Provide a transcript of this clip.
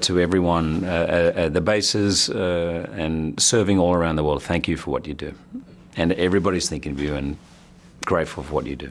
To everyone uh, uh, at the bases uh, and serving all around the world, thank you for what you do. And everybody's thinking of you and grateful for what you do.